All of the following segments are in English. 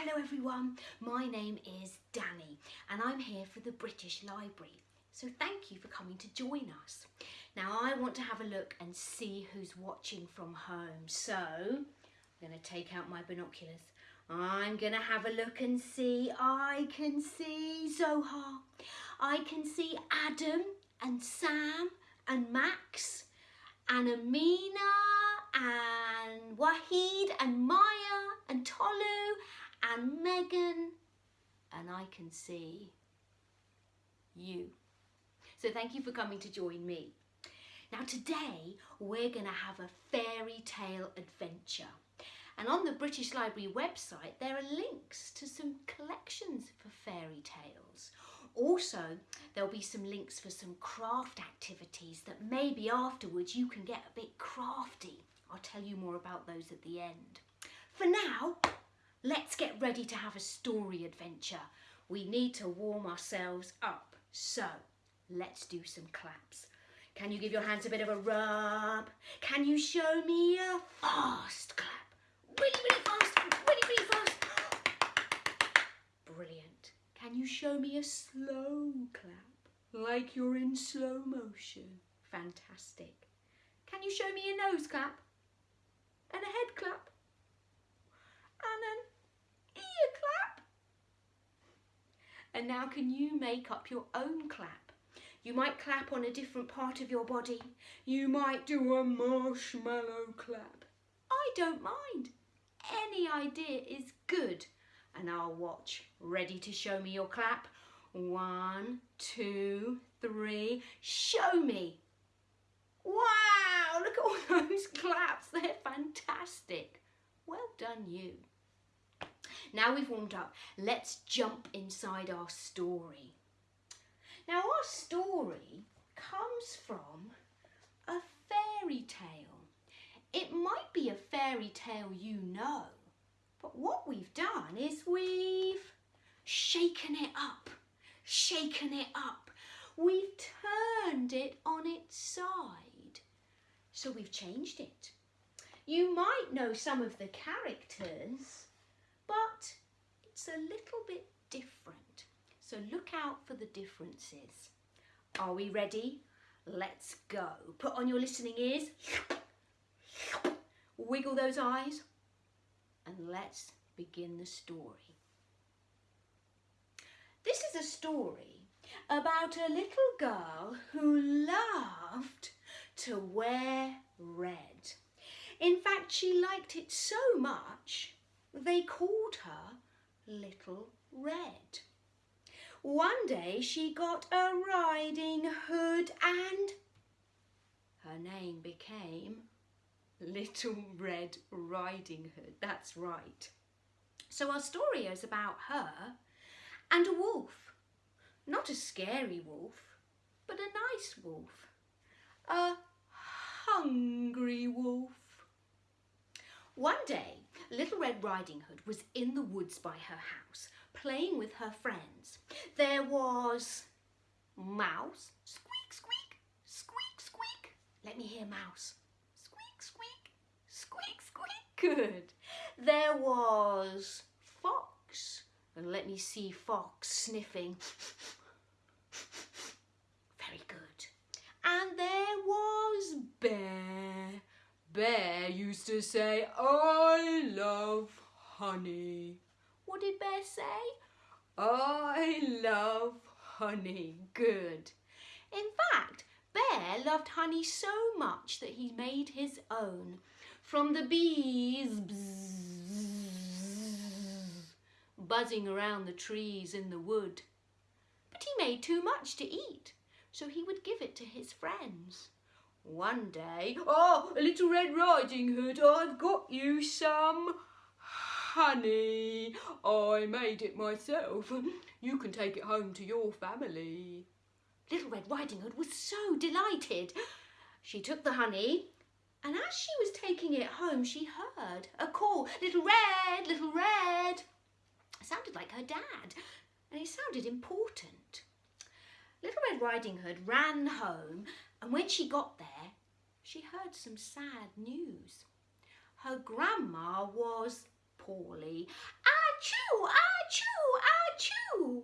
Hello everyone, my name is Danny and I'm here for the British Library. So thank you for coming to join us. Now I want to have a look and see who's watching from home. So I'm going to take out my binoculars. I'm going to have a look and see. I can see Zohar. I can see Adam and Sam and Max and Amina and Wahid and Maya and Tolu and Megan and I can see you. So thank you for coming to join me. Now today we're going to have a fairy tale adventure. And on the British Library website there are links to some collections for fairy tales. Also there'll be some links for some craft activities that maybe afterwards you can get a bit crafty. I'll tell you more about those at the end. For now, let's get ready to have a story adventure. We need to warm ourselves up. So let's do some claps. Can you give your hands a bit of a rub? Can you show me a fast clap? Really, really fast, really, really fast. Brilliant. Can you show me a slow clap? Like you're in slow motion. Fantastic. Can you show me a nose clap? And a head clap? And an ear clap? And now can you make up your own clap? You might clap on a different part of your body. You might do a marshmallow clap. I don't mind. Any idea is good. And I'll watch. Ready to show me your clap? One, two, three. Show me. Wow, look at all those claps. They're fantastic. Well done you. Now we've warmed up, let's jump inside our story. Now our story comes from a fairy tale. It might be a fairy tale you know, but what we've done is we've shaken it up, shaken it up. We've turned it on its side. So we've changed it. You might know some of the characters, but it's a little bit different. So look out for the differences. Are we ready? Let's go. Put on your listening ears. Wiggle those eyes. And let's begin the story. This is a story about a little girl who loved to wear red. In fact, she liked it so much they called her Little Red. One day she got a riding hood and her name became Little Red Riding Hood. That's right. So our story is about her and a wolf. Not a scary wolf, but a nice wolf. A hungry wolf. One day, Little Red Riding Hood was in the woods by her house, playing with her friends. There was Mouse, squeak, squeak, squeak, squeak. Let me hear Mouse. Squeak, squeak, squeak, squeak. Good. There was Fox, and let me see Fox sniffing. Very good. And there was Bear. Bear used to say, I love honey. What did Bear say? I love honey. Good. In fact, Bear loved honey so much that he made his own. From the bees buzzing around the trees in the wood. But he made too much to eat, so he would give it to his friends. One day, oh, a little Red Riding Hood, I've got you some honey. I made it myself. You can take it home to your family. Little Red Riding Hood was so delighted. She took the honey and as she was taking it home, she heard a call, Little Red, Little Red. It sounded like her dad and it sounded important. Little Red Riding Hood ran home and when she got there, she heard some sad news. Her grandma was poorly. Ah-choo! Ah-choo! Ah-choo!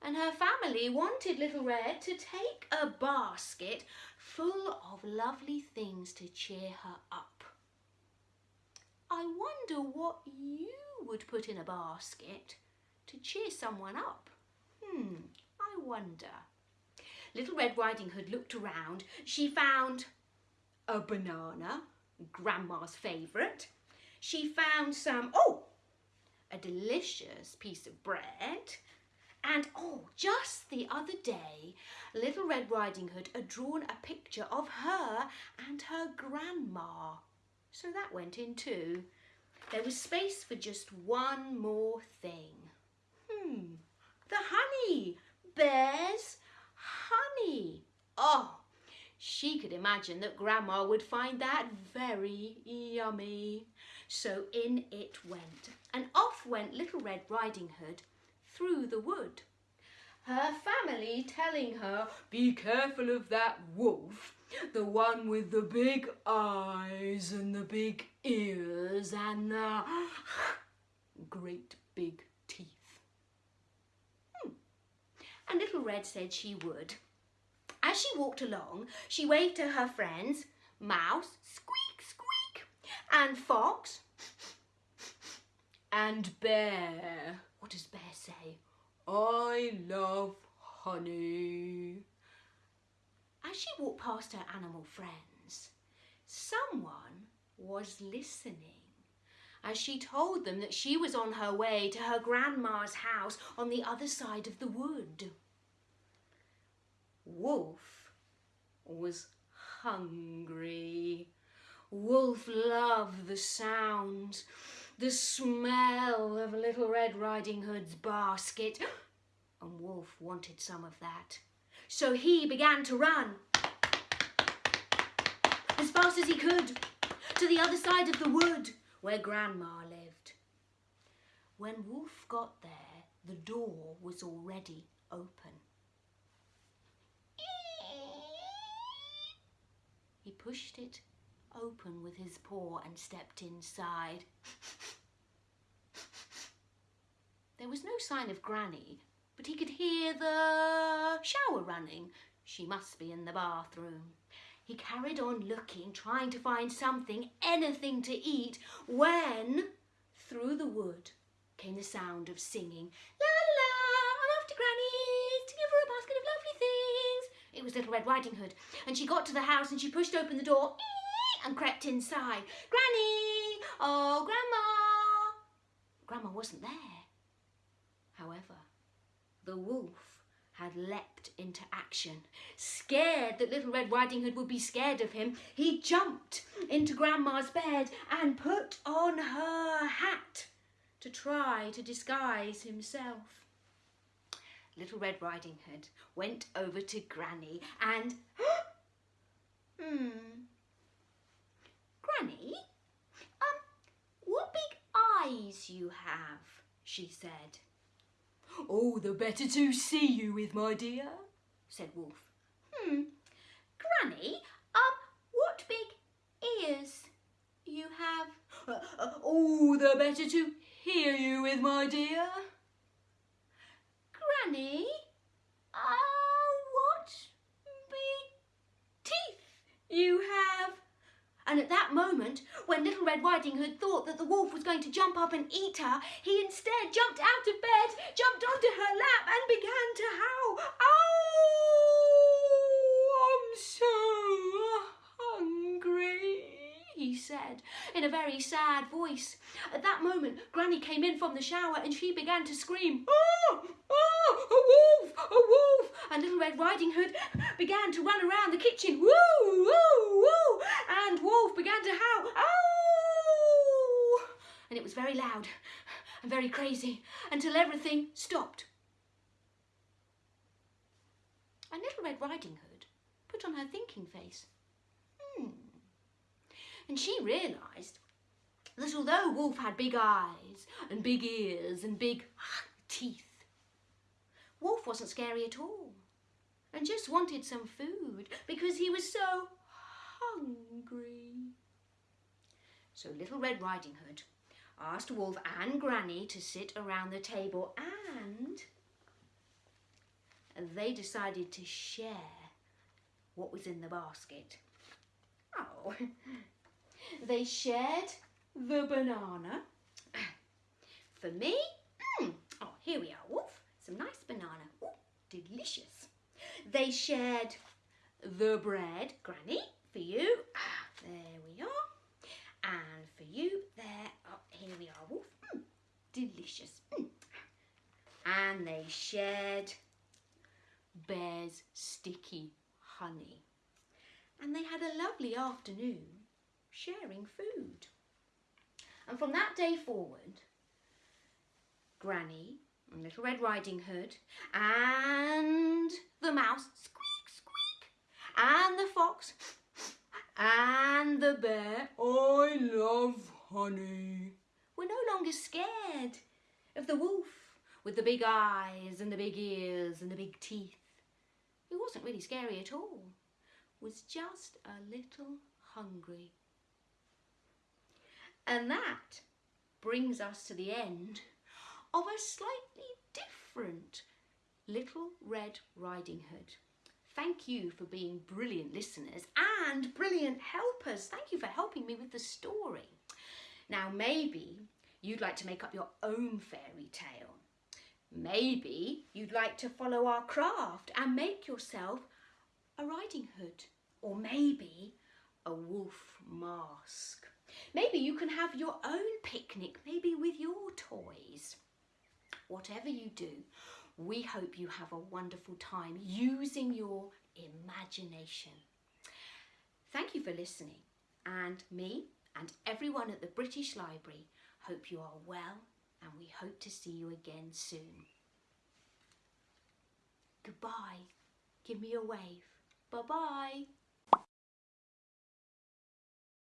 And her family wanted Little Red to take a basket full of lovely things to cheer her up. I wonder what you would put in a basket to cheer someone up. Hmm, I wonder. Little Red Riding Hood looked around. She found a banana, Grandma's favourite. She found some, oh, a delicious piece of bread. And oh, just the other day, Little Red Riding Hood had drawn a picture of her and her grandma. So that went in too. There was space for just one more thing. Hmm, the honey. Bear's honey. Oh, she could imagine that Grandma would find that very yummy. So in it went, and off went Little Red Riding Hood through the wood. Her family telling her, be careful of that wolf, the one with the big eyes and the big ears and the great big teeth. Hmm. And Little Red said she would. As she walked along, she waved to her friends, Mouse, squeak, squeak, and Fox, and Bear. What does Bear say? I love honey. As she walked past her animal friends, someone was listening as she told them that she was on her way to her grandma's house on the other side of the wood. Wolf was hungry. Wolf loved the sound, the smell of Little Red Riding Hood's basket, and Wolf wanted some of that. So he began to run as fast as he could to the other side of the wood where Grandma lived. When Wolf got there, the door was already open. He pushed it open with his paw and stepped inside. there was no sign of Granny, but he could hear the shower running. She must be in the bathroom. He carried on looking, trying to find something, anything to eat, when through the wood came the sound of singing. La It was Little Red Riding Hood, and she got to the house and she pushed open the door and crept inside. Granny! Oh, Grandma! Grandma wasn't there. However, the wolf had leapt into action. Scared that Little Red Riding Hood would be scared of him, he jumped into Grandma's bed and put on her hat to try to disguise himself. Little Red Riding Hood went over to Granny and... hmm... Granny, um, what big eyes you have, she said. Oh, the better to see you with, my dear, said Wolf. Hmm, Granny, um, what big ears you have? Uh, uh, oh, the better to hear you with, my dear. Granny, uh, what big teeth you have? And at that moment, when Little Red Riding Hood thought that the wolf was going to jump up and eat her, he instead jumped out of bed, jumped onto her lap and began to howl. Oh, I'm so hungry, he said in a very sad voice. At that moment, Granny came in from the shower and she began to scream, Oh, oh, a wolf, a wolf. And Little Red Riding Hood began to run around the kitchen, woo, woo, woo. And Wolf began to howl, oh. And it was very loud and very crazy until everything stopped. And Little Red Riding Hood put on her thinking face. Hmm. And she realised that although Wolf had big eyes and big ears and big teeth, Wolf wasn't scary at all and just wanted some food because he was so hungry. So Little Red Riding Hood asked Wolf and Granny to sit around the table and they decided to share what was in the basket. Oh, they shared the banana. For me, mm, oh, here we are, Wolf, some nice banana. Ooh, delicious. They shared the bread, Granny, for you. Ah, there we are. And for you, there, oh, here we are, Wolf. Mm, delicious. Mm. And they shared Bear's sticky honey. And they had a lovely afternoon sharing food. And from that day forward, Granny Little Red Riding Hood and the mouse, squeak, squeak, and the fox and the bear, I love honey, We're no longer scared of the wolf with the big eyes and the big ears and the big teeth. He wasn't really scary at all, was just a little hungry. And that brings us to the end of a slightly different Little Red Riding Hood. Thank you for being brilliant listeners and brilliant helpers. Thank you for helping me with the story. Now, maybe you'd like to make up your own fairy tale. Maybe you'd like to follow our craft and make yourself a riding hood. Or maybe a wolf mask. Maybe you can have your own picnic, maybe with your toys. Whatever you do, we hope you have a wonderful time using your imagination. Thank you for listening and me and everyone at the British Library hope you are well and we hope to see you again soon. Goodbye. Give me a wave. Bye-bye.